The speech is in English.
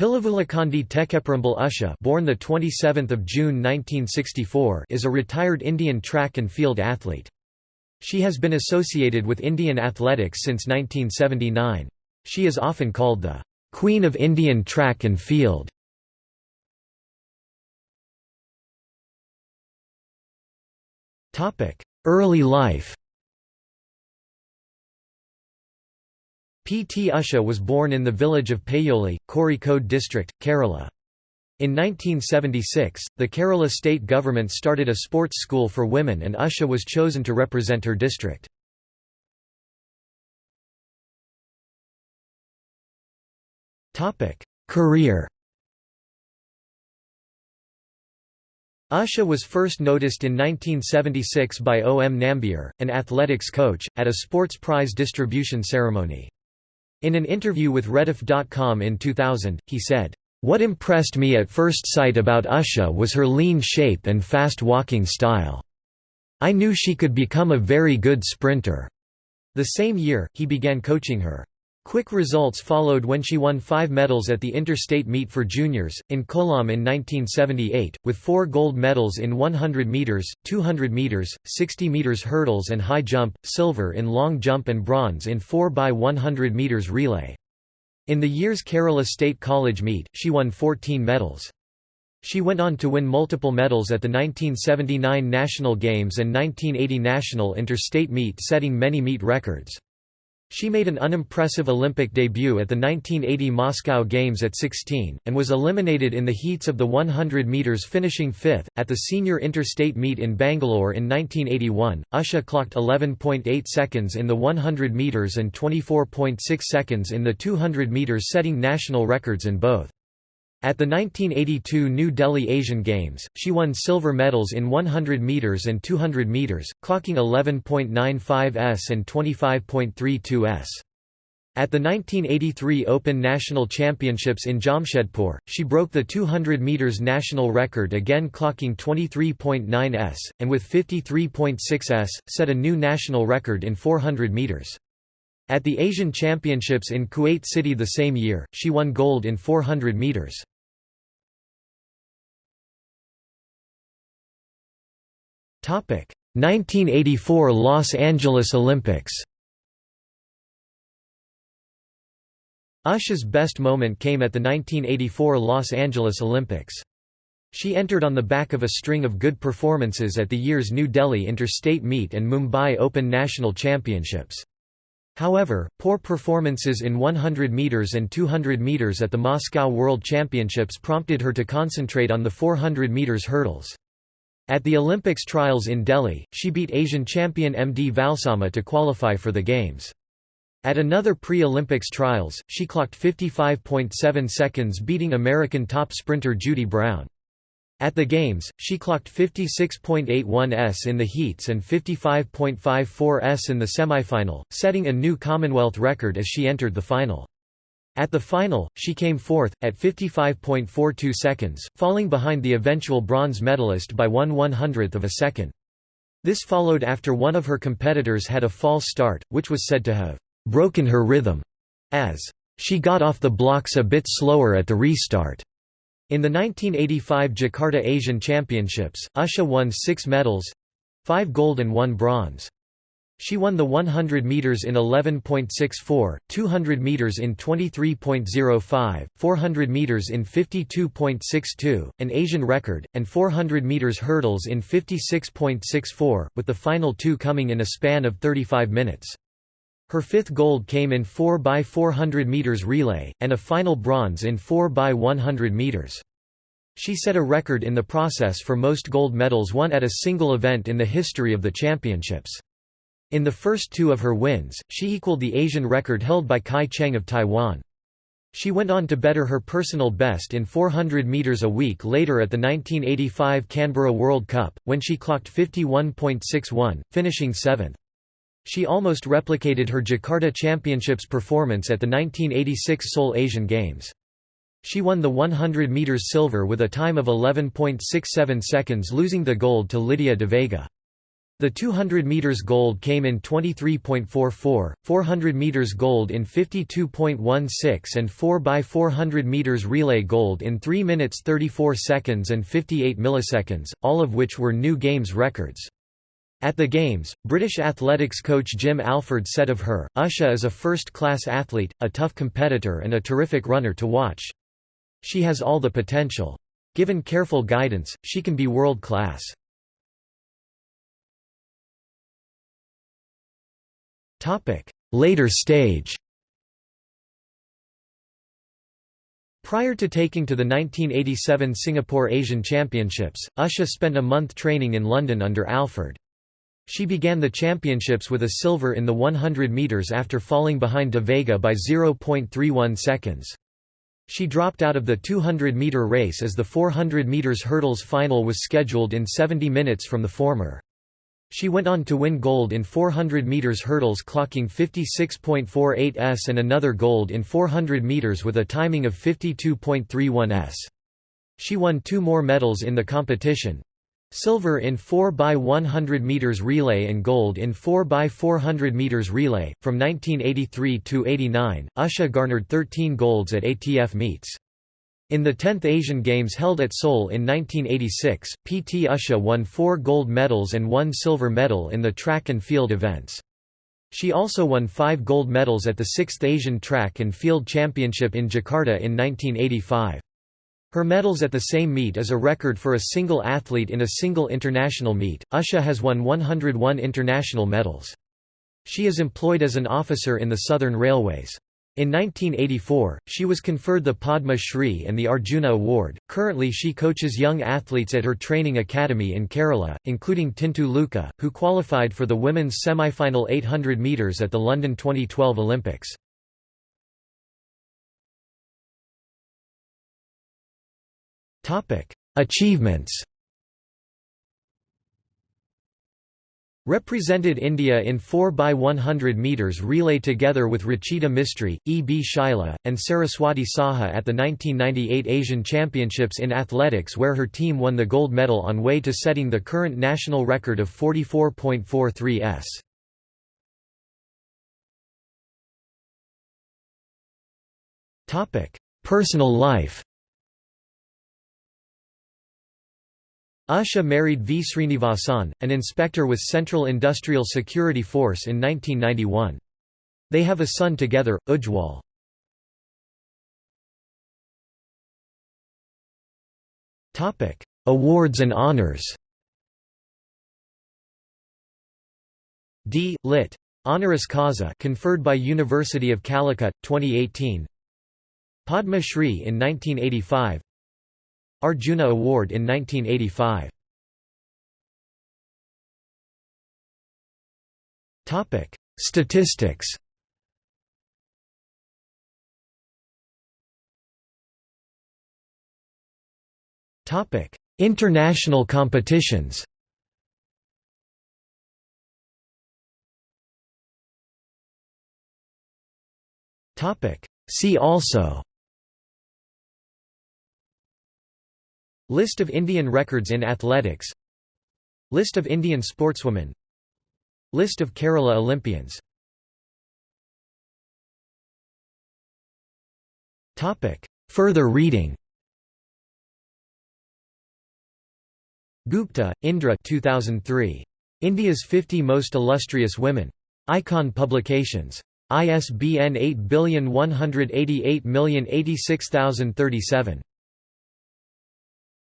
Pilavullakandi Thekkeparambil Usha born the 27th of June 1964 is a retired Indian track and field athlete. She has been associated with Indian athletics since 1979. She is often called the Queen of Indian track and field. Topic: Early life P. T. Usha was born in the village of Payoli, Kozhikode district, Kerala. In 1976, the Kerala state government started a sports school for women and Usha was chosen to represent her district. Career Usha was first noticed in 1976 by O. M. Nambiar, an athletics coach, at a sports prize distribution ceremony. In an interview with Rediff.com in 2000, he said, "...what impressed me at first sight about Usha was her lean shape and fast walking style. I knew she could become a very good sprinter." The same year, he began coaching her. Quick results followed when she won five medals at the interstate meet for juniors, in Kollam in 1978, with four gold medals in 100 metres, 200 metres, 60 metres hurdles and high jump, silver in long jump and bronze in 4 by 100 metres relay. In the year's Kerala State College meet, she won 14 medals. She went on to win multiple medals at the 1979 National Games and 1980 National Interstate Meet setting many meet records. She made an unimpressive Olympic debut at the 1980 Moscow Games at 16, and was eliminated in the heats of the 100 metres finishing fifth. At the senior interstate meet in Bangalore in 1981, Usha clocked 11.8 seconds in the 100 metres and 24.6 seconds in the 200 metres setting national records in both. At the 1982 New Delhi Asian Games, she won silver medals in 100 metres and 200 metres, clocking 11.95 s and 25.32 s. At the 1983 Open National Championships in Jamshedpur, she broke the 200 metres national record again clocking 23.9 s, and with 53.6 s, set a new national record in 400 metres. At the Asian Championships in Kuwait City the same year, she won gold in 400 metres. 1984 Los Angeles Olympics Usha's best moment came at the 1984 Los Angeles Olympics. She entered on the back of a string of good performances at the year's New Delhi Interstate Meet and Mumbai Open National Championships. However, poor performances in 100 metres and 200 metres at the Moscow World Championships prompted her to concentrate on the 400 metres hurdles. At the Olympics trials in Delhi, she beat Asian champion MD Valsamma to qualify for the Games. At another pre-Olympics trials, she clocked 55.7 seconds beating American top sprinter Judy Brown. At the Games, she clocked 56.81 s in the heats and 55.54 s in the semifinal, setting a new Commonwealth record as she entered the final. At the final, she came fourth, at 55.42 seconds, falling behind the eventual bronze medalist by one one-hundredth of a second. This followed after one of her competitors had a false start, which was said to have «broken her rhythm», as «she got off the blocks a bit slower at the restart». In the 1985 Jakarta Asian Championships, Usha won six medals—five gold and one bronze. She won the 100 meters in 11.64, 200 meters in 23.05, 400 meters in 52.62, an Asian record, and 400 meters hurdles in 56.64, with the final two coming in a span of 35 minutes. Her fifth gold came in 4 by 400 meters relay, and a final bronze in 4 by 100 meters. She set a record in the process for most gold medals won at a single event in the history of the championships. In the first two of her wins, she equaled the Asian record held by Kai Cheng of Taiwan. She went on to better her personal best in 400 metres a week later at the 1985 Canberra World Cup, when she clocked 51.61, finishing seventh. She almost replicated her Jakarta Championships performance at the 1986 Seoul Asian Games. She won the 100 metres silver with a time of 11.67 seconds losing the gold to Lydia de Vega. The 200 meters gold came in 23.44, 400 meters gold in 52.16 and 4 by 400 meters relay gold in 3 minutes 34 seconds and 58 milliseconds, all of which were new games records. At the Games, British athletics coach Jim Alford said of her, Usha is a first-class athlete, a tough competitor and a terrific runner to watch. She has all the potential. Given careful guidance, she can be world-class. Later stage Prior to taking to the 1987 Singapore Asian Championships, Usha spent a month training in London under Alford. She began the championships with a silver in the 100 metres after falling behind De Vega by 0.31 seconds. She dropped out of the 200-metre race as the 400 metres hurdles final was scheduled in 70 minutes from the former. She went on to win gold in 400 meters hurdles clocking 56.48 s and another gold in 400 meters with a timing of 52.31 s. She won two more medals in the competition. Silver in 4 by 100 meters relay and gold in 4 by 400 meters relay. From 1983 to 89, Usha garnered 13 golds at ATF meets. In the 10th Asian Games held at Seoul in 1986, PT Usha won four gold medals and one silver medal in the track and field events. She also won five gold medals at the 6th Asian Track and Field Championship in Jakarta in 1985. Her medals at the same meet is a record for a single athlete in a single international meet. Usha has won 101 international medals. She is employed as an officer in the Southern Railways. In 1984, she was conferred the Padma Shri and the Arjuna Award. Currently, she coaches young athletes at her training academy in Kerala, including Tintu Luka, who qualified for the women's semi-final 800 metres at the London 2012 Olympics. Achievements Represented India in 4 by 100 metres relay together with Rachita Mistry, E. B. Shaila, and Saraswati Saha at the 1998 Asian Championships in Athletics where her team won the gold medal on way to setting the current national record of 44.43 s. Personal life Usha married V. Srinivasan, an inspector with Central Industrial Security Force in 1991. They have a son together, Ujwal. Awards and honors D. Lit. Honoris Causa conferred by University of Calicut, 2018 Padma Shri in 1985 Arjuna Award in 1985. Topic: Statistics. Topic: International competitions. Topic: See also List of Indian records in athletics List of Indian sportswomen List of Kerala Olympians Further reading Gupta, Indra 2003. India's 50 Most Illustrious Women. Icon Publications. ISBN 8188086037.